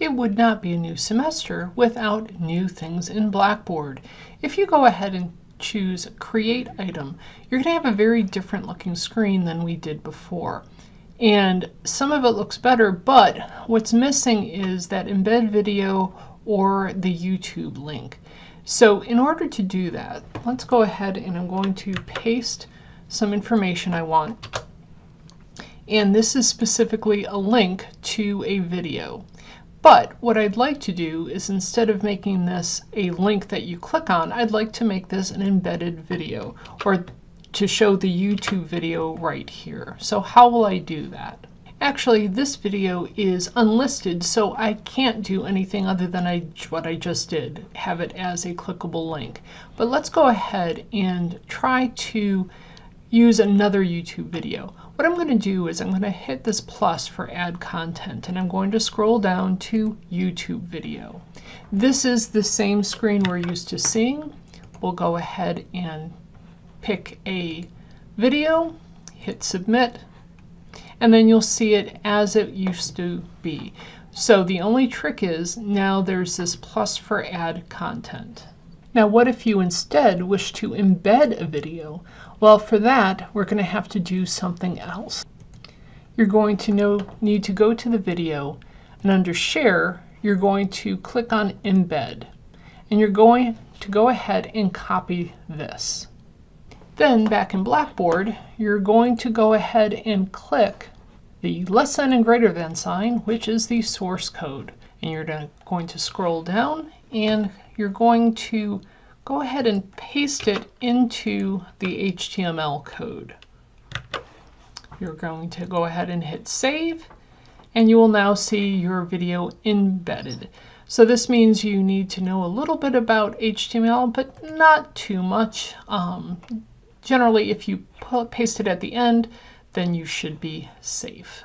it would not be a new semester without new things in Blackboard. If you go ahead and choose create item, you're going to have a very different looking screen than we did before. And some of it looks better, but what's missing is that embed video or the YouTube link. So in order to do that, let's go ahead and I'm going to paste some information I want. And this is specifically a link to a video. But what I'd like to do is instead of making this a link that you click on, I'd like to make this an embedded video or to show the YouTube video right here. So how will I do that? Actually, this video is unlisted, so I can't do anything other than I, what I just did, have it as a clickable link. But let's go ahead and try to use another YouTube video. What I'm going to do is I'm going to hit this plus for add content and I'm going to scroll down to YouTube video. This is the same screen we're used to seeing. We'll go ahead and pick a video, hit submit, and then you'll see it as it used to be. So the only trick is now there's this plus for add content. Now what if you instead wish to embed a video? Well for that we're going to have to do something else. You're going to know, need to go to the video and under share you're going to click on embed and you're going to go ahead and copy this. Then back in Blackboard, you're going to go ahead and click the less than and greater than sign, which is the source code. And you're going to scroll down and you're going to go ahead and paste it into the HTML code. You're going to go ahead and hit save and you will now see your video embedded. So this means you need to know a little bit about HTML, but not too much. Um, generally, if you paste it at the end, then you should be safe.